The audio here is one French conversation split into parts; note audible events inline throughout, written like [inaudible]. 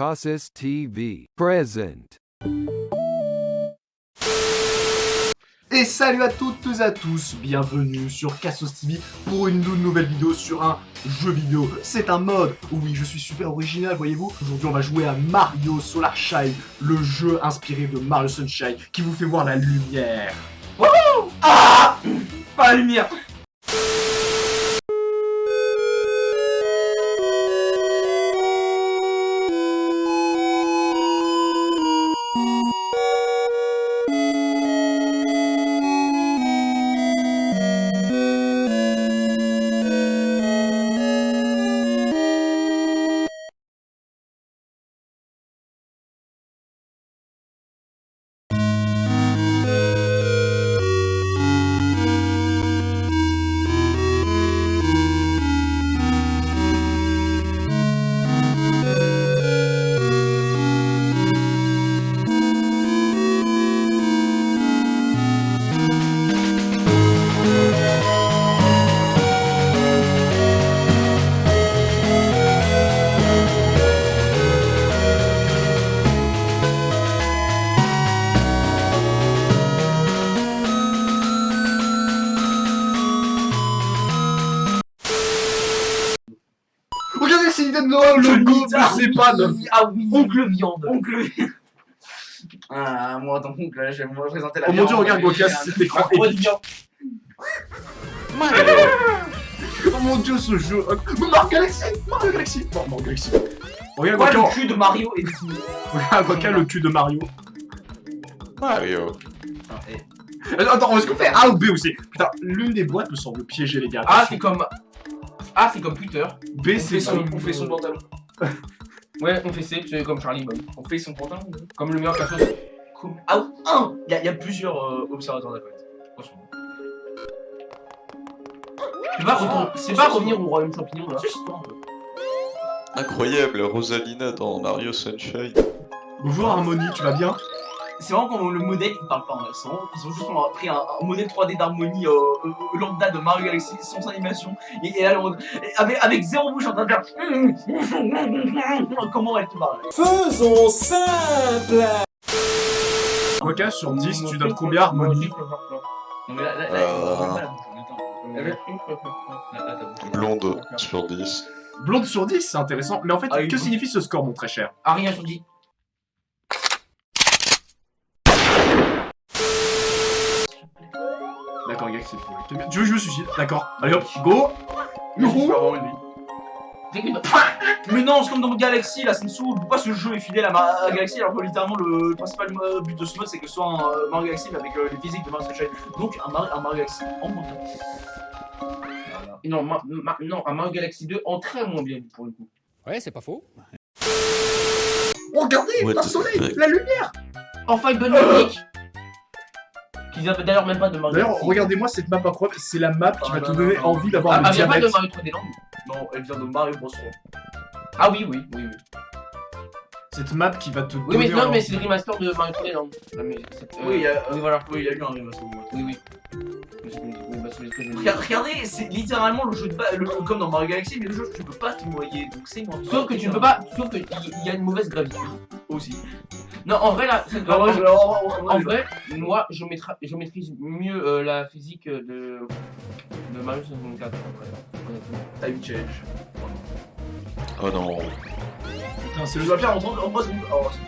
Casas TV present. Et salut à toutes et à tous, bienvenue sur Cassos TV pour une nouvelle vidéo sur un jeu vidéo. C'est un mode, oui je suis super original voyez-vous. Aujourd'hui on va jouer à Mario Solar Shine, le jeu inspiré de Mario Sunshine qui vous fait voir la lumière. Ah Pas la lumière Ah oui Oncle viande. Oncle Ah, moi, ton oncle, je vais me représenter la Oh mon viande. dieu, regarde Gokas, cet écran épique. viande. Oh mon dieu ce jeu Mario Galaxy Mario Galaxy Bon, Mario Galaxy Regarde Gokas, le cul de Mario et regarde Gokas, le cul de Mario. Mario. Attends, attends, est-ce qu'on fait A ou B aussi Putain, l'une des boîtes me semble piéger les gars. Ah, c'est comme... Ah, c'est comme Twitter. B c'est son, on fait son pantalon. [laughs] Ouais, on fait C, c'est comme Charlie Boy. On fait son pantalon. Comme le meilleur perso. Cool. Ah, un Il y, a- il y a plusieurs euh, observateurs d'accord. Franchement. C'est pas, retourner- c'est pas revenir au royaume champignon là. Incroyable, Rosalina dans Mario Sunshine. Bonjour Harmonie, tu vas bien? C'est vraiment quand le modèle il parle pas en c'est vraiment- Ils ont juste pris un, un modèle 3D d'harmonie euh, euh, lambda de Mario Galaxy sans animation. Et, et là, avec, avec zéro bouche en train de faire. Comment elle te parle? Faisons simple Gokas, sur 10, tu donnes combien Harmonie Non mais là, là, Euh. Blonde sur 10. Blonde sur 10, c'est intéressant. Mais en fait, Ah, que signifie ce score, mon très cher? Ah, rien sur 10. D'accord, Galaxy, c'est pour Tu veux que je me suicide D'accord. Allez hop, go Youhou Mais non, c'est comme dans Galaxy, là, ça me saoule. Pourquoi ce jeu est fidèle à, Ma- à Galaxy alors que littéralement le principal but de ce mode c'est que ce soit un euh, Mario Galaxy mais avec euh, les physiques de Mario Sunshine. Donc un, Mar- un Mario Galaxy en moins bien. Non, Ma- Ma- non, un Mario Galaxy 2 en très moins bien pour le coup. Ouais, c'est pas faux. Oh, regardez, What un soleil, la lumière Enfin une bonne musique Qu'ils avaient d'ailleurs même pas de Mario D'ailleurs, regardez-moi cette map incroyable, c'est la map qui Ah, va non, te donner non. envie d'avoir Ah, le elle vient pas de. Mario 3D Land Non, elle vient de Mario Bros. Ah oui, oui, oui, oui. Cette map qui va te Oui, mais donner non, mais c'est le remaster de Mario 3D Land. Euh, Oui, il y a- oui, voilà. Oui, il y a eu un remaster. Oui, oui. Mais c'est- oui, bah, Regardez, c'est littéralement le jeu de base, le- comme dans Mario Galaxy, mais le jeu tu peux pas te noyer, donc c'est moi. Sauf que tu ne peux pas. Sauf qu'il y a une mauvaise gravité. aussi. Non, en vrai, là, en- vrai, moi, je, je maîtrise mieux euh, la physique de, de Mario 64. honnêtement. Time change. Oh non. Putain, c'est le entendre. En c'est. Oh, c'est-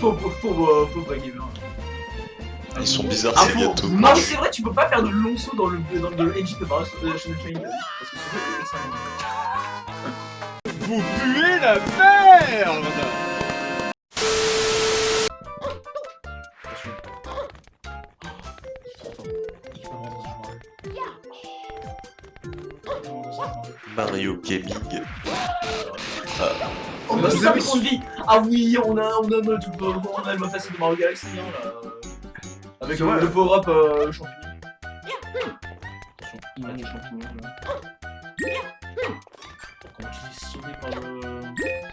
Faux, faux, faux, faux pas gamer. Ils sont bizarres Ah, ces gâteaux. Non, mais c'est vrai, tu peux pas faire de longs sauts dans le, dans le engine de Mario euh, Sunshine. Parce que c'est excellent. Vous puez la merde Mario Gaming. Oh, Vous bah, avez ça trop de vie Ah oui, on a, on a le tout, on a le mode facile de Mario Galaxy, hein, là. Avec euh, vrai. le power-up euh, champignon. Il a des champignons là. Quand tu te fais sauver par le...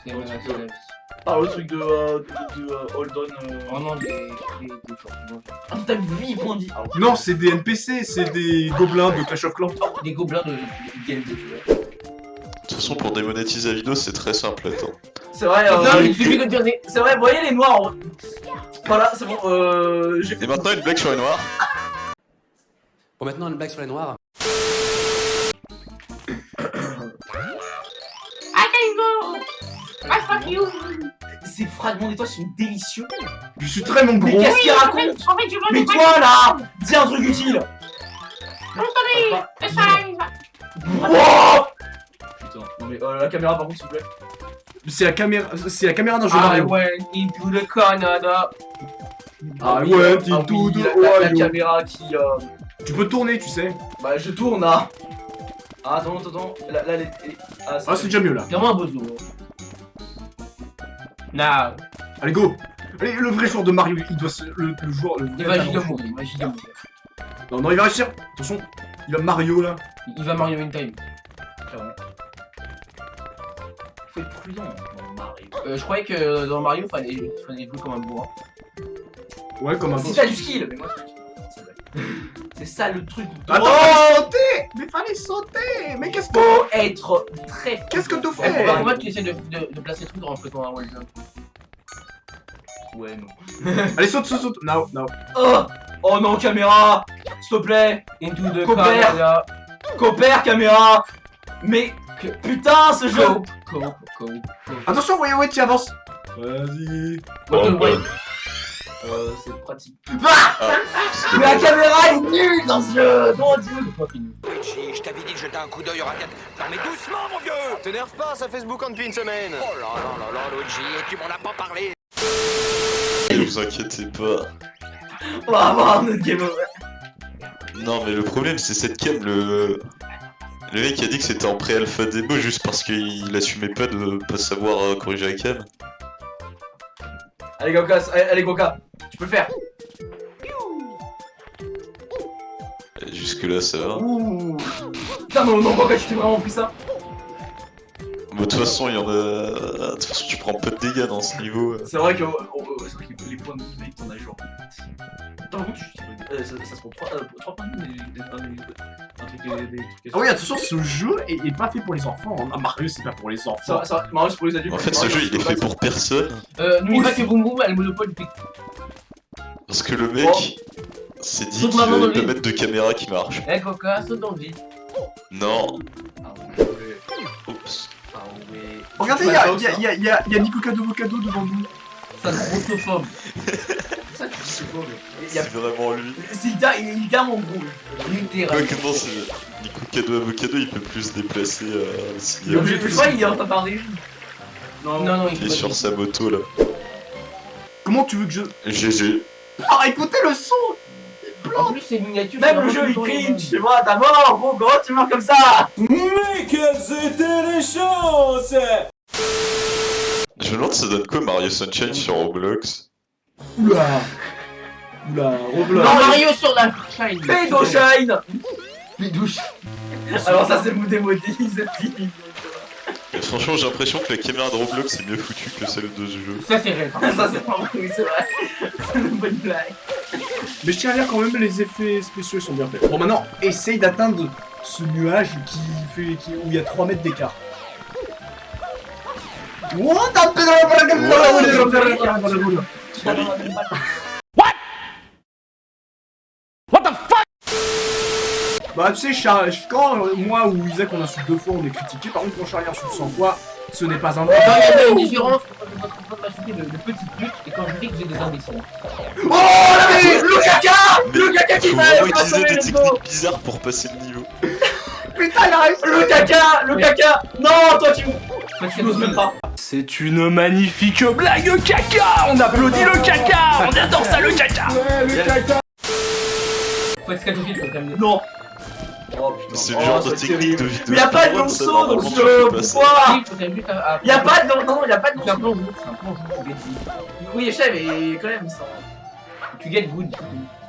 C'est ouais, c'est vie. Par le truc de, euh, de, de, euh, Hold On... Euh... Vraiment des, des, des champignons. Ah, t'as vu 8 points de vie Ah, Non, c'est des NPC, c'est des gobelins de Clash of Clans. Oh, des gobelins de, de. De toute façon, pour démonétiser la vidéo, c'est très simple. Attends. C'est vrai, Non, euh, il suffit de dire des... c'est vrai, vous voyez les noirs en- Voilà, c'est bon, euh. Et maintenant, une blague sur les noirs. Bon, maintenant, une blague sur les noirs. Ces fragments d'étoiles sont délicieux. Je suis très mon Mais gros. qu'est-ce qu'il raconte Mais toi là Dis un truc utile Wow Putain, non mais euh, la caméra par contre s'il vous plaît. C'est la caméra, c'est la caméra d'un jeu I Mario. went into the Canada. Ah oui, ouais, ah t'es oui, tout de la, la- la Ohio. caméra qui... Euh... Tu peux tourner, tu sais. Bah je tourne là Ah attends, attends, attends, là, là les... les- Ah, Ah, c'est déjà mieux là. Vraiment un bozo. Now. Allez, go. Allez, le vrai joueur de Mario, il doit se. Le, le joueur. Le Il va talent. giga mourir, il va giga mourir. Non, non, il va réussir. Attention, il va Mario là. Il va Mario in time. Faut être prudent dans Mario. Euh, je croyais que dans Mario, fallait, fallait jouer comme un bourrin. Ouais, comme un Si boss. t'as du skill Mais moi c'est [laughs] ça le truc Attends, Oh fallait sauter Mais fallait sauter Mais qu'est-ce que. Faut être très... Qu'est-ce que tu fais que tu essaies de, de, de placer le truc en faisant un wall jump. Ouais non. [laughs] Allez, saute, saute, saute. Non, non. Oh Oh non caméra S'il te plaît Into the Coopère. Canada. Coopère caméra Mais... que- Putain ce jeu. Attention, ouais, ouais, tu avances. Vas-y. What the. Euh, c'est pratique. Ah, Mais la caméra est nulle dans ce jeu Mon dieu Luigi, je t'avais dit de jeter un coup d'œil au racket. Non mais doucement mon vieux T'énerve pas, ça fait ce boucan depuis une semaine Oh là là là là Luigi, tu m'en as pas parlé Ne vous inquiétez pas. On va avoir un autre game over. Non, mais le problème, c'est cette cam. Le... le mec a dit que c'était en pré-alpha démo juste parce qu'il assumait pas de pas savoir euh, corriger la cam. Allez Goka, allez, Goka, tu peux le faire. Et Jusque-là, ça va. Ouh. Putain non, non Goka, tu t'es vraiment pris ça De toute façon, il y en a. De toute façon, tu prends pas de dégâts dans ce niveau. euh. C'est vrai que oh, oh, c'est vrai que les points de vie t'en as genre. Attends, par contre, tu- euh, ça, se prend 3, points de vie, des, des. Ah oui, attention, ce jeu est, est pas fait pour les enfants. hein. Ah, Mario, c'est pas pour les enfants. ça Mario c'est pour les adultes. En fait, ce Mario, jeu, il est fait pour personne. Euh, n'oublie pas que Boom a le monopole du Parce que le mec s'est dit Saute qu'il vide. mettre de caméra qui marche. Eh Coca, saute dans le vide. Non. Ah ouais. Oups. Ah ouais. Regardez, il y a, y, a, y, a, y, a, y a Nico Cado Vocado devant nous. Ça grossophobe. [laughs] Ça, tu dis c'est Il y a- C'est vraiment lui. C'est littér- il est littéralement gros. lui. Littéral. Quoi que non, c'est. Nico Cado Avocado, il peut plus se déplacer euh, s'il Il est obligé de faire ça, il est en train de faire des Non, Non, non, il il est sur sa moto là. Comment tu veux que je. GG. Ah, écoutez le son En plus, c'est miniature. Même c'est le jeu il cringe, tu vois, t'as mort, gros, comment tu meurs comme ça Mais quelles étaient les chances Je me demande ça donne quoi Mario Sunshine sur Roblox? Oula Oula, Roblox. Non, Mario sur la shine. Pédo Shine Les douches. Alors ça c'est le démodé, c'est fini. Et franchement, j'ai l'impression que la caméra de Roblox est mieux foutue que celle de ce jeu. Ça, c'est réel. Ça c'est pas vrai, oui c'est vrai. C'est une bonne blague. Mais je tiens à dire quand même, les effets spéciaux sont bien faits. Bon, maintenant, essaye d'atteindre ce nuage qui fait, qui, où il y a 3 mètres d'écart. What? Bah tu sais, quand euh, moi ou Isaac on insulte deux fois, on est critiqué. Par contre, quand Charlie insulte 100 fois, ce n'est pas un Non, il y a une différence entre votre pote m'insulter de, de petite pute et quand je dis que j'ai des imbéciles. Oh Le caca Le caca qui va utiliser des le techniques bizarres pour passer le niveau. Putain, il arrive Le caca Le caca Non, toi tu Toi, tu n'oses même pas. C'est une magnifique blague caca On applaudit le caca On adore ça le caca Faut être scatophile, faut quand même. Non Oh putain. C'est Oh, le genre de technique de terrible. vidéo. Mais y'a pas de speedrun, ça, long saut dans ce tu jeu, pourquoi. Y'a pas de non, y'a pas de long C'est un saut. plongeon, c'est un plongeon, tu get good. Oui, je sais, mais quand même, ça. Tu get good.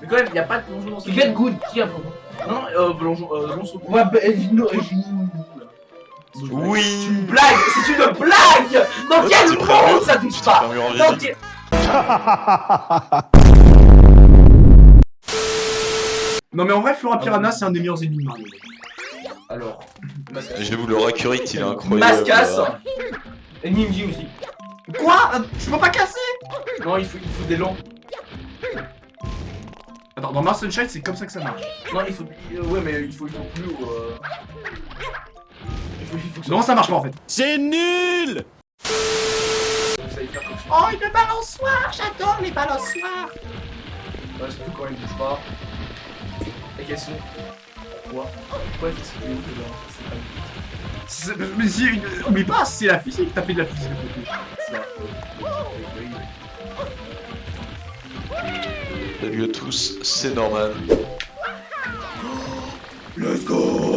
Mais quand même, y'a pas de plongeon dans ce Tu jeu. get good, qui a plongeon Non, euh, plongeon, euh, long saut. Ouais, bah, euh, euh, C'est une Oui blague C'est une blague Dans quel monde ça touche pas Dans quel... [laughs] Non mais en vrai, Flora Piranha, c'est un des meilleurs ennemis de Mario. Alors, Mascas. J'avoue, le Rakurite, il est incroyable. Mascas là. Et Ninji aussi. Quoi Je peux pas casser Non, il faut, il faut des longs. Attends, dans Mars Sunshine, c'est comme ça que ça marche. Non, il faut. euh, ouais, mais il faut, il faut plus. Euh... Non, ça marche pas en fait. C'est nul. Oh, une balançoire J'adore les balançoires Ouais, surtout quand il bouge pas. Et qu'elles sont. Quoi Pourquoi cette vidéo que c'est pas Mais si, une- oublie pas, c'est la physique, t'as fait de la physique. Salut à tous, c'est normal. Let's go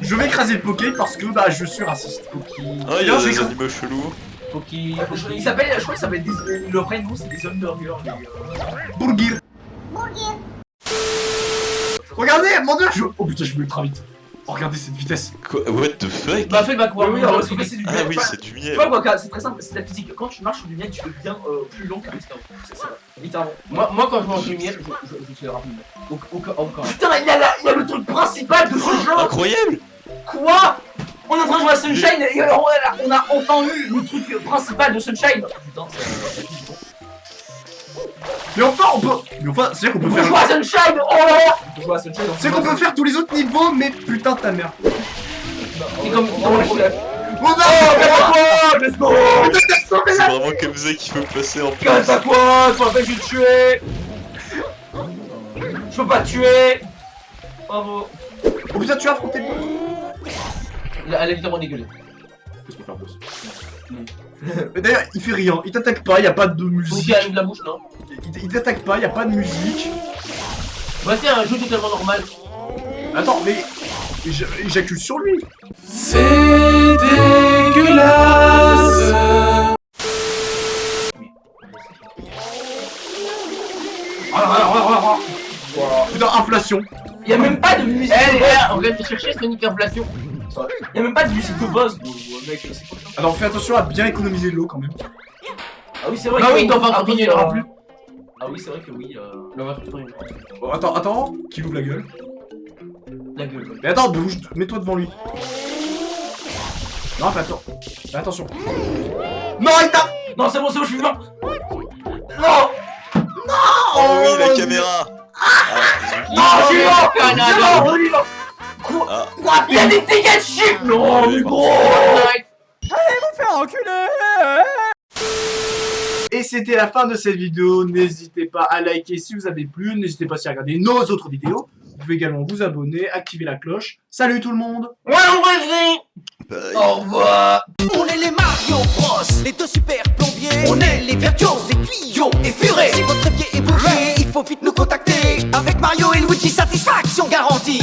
Je vais écraser le Poké parce que bah je suis raciste. Ah, il y a des animaux chelous. Poki. Il s'appelle, je crois qu'il s'appelle des. Le vrai nom c'est des hamburgers. les, euh, Burgir Regardez, mon dieu je... Oh putain, je vais ultra vite. Oh, regardez cette vitesse. Quoi What the fuck? Bah, fais le backwards. Oui, alors, c'est du Ah miel. oui, Enfin, c'est du Tu miel. vois, c'est très simple, c'est la physique. Quand tu marches sur du miel, tu deviens euh, plus long qu'un escargot. C'est ça, littéralement. Moi, moi quand je mange du miel, je, je, je suis rapide. Au, au, au, au, Putain, il y, a la- il y a le truc principal de ce jeu Incroyable Quoi? On est en train de jouer à Sunshine et alors on a, on a enfin eu le truc principal de Sunshine Putain, c'est... Mais enfin, on peut... Mais enfin, c'est-à-dire qu'on On peut peut faire... jouer à Sunshine Oh là là On peut jouer à Sunshine C'est qu'on peut faire tous les autres niveaux, mais putain de ta mère. C'est comme dans le chef. Oh non quoi Let's go C'est vraiment comme ça qu'il faut passer en plus. Casse à quoi Tu m'appelles, je vais te tuer Je peux pas te tuer Bravo Oh putain, tu as affronté le Elle a littéralement dégueulé. Qu'est-ce qu'on fait en boss Mais D'ailleurs, il fait rien, il t'attaque pas, y a pas de musique. qu'il allume la bouche, non Il il t'attaque pas, y a pas de musique. Bah c'est un jeu totalement normal. Attends, mais... J'accuse sur lui. C'est dégueulasse Putain, inflation. Y'a même pas de musique Eh de boss gars, on vient de chercher Sonic Inflation. Y'a même pas de musique de boss mec, c'est quoi ça Alors fais attention à bien économiser de l'eau quand même. Ah oui, c'est vrai que- oui, dans 20 Ah, continuer, il y aura alors. plus. Ah oui, c'est vrai que oui, euh... Bon, attends, attends, qui ouvre la gueule? La gueule. Mais attends, bouge, mets-toi devant lui. Non, fais attends. Fais attention. Non, il t'a... Non, c'est bon, c'est bon, je suis vivant Non Oh oui, la caméra Ah, Non, je suis vivant Je suis vivant, on est vivant Quoi Ah. Quoi Il y a des dégâts de chip Non, mais gros Et c'était la fin de cette vidéo. N'hésitez pas à liker si vous avez plu. N'hésitez pas aussi à regarder nos autres vidéos. Vous pouvez également vous abonner, activer la cloche. Salut tout le monde. Ouais, on Au revoir. On est les Mario Bros, les deux super plombiers. On est les virtuoses, les tuyaux et furets Si votre pied est bougé, il faut vite nous contacter. Avec Mario et Luigi, satisfaction garantie.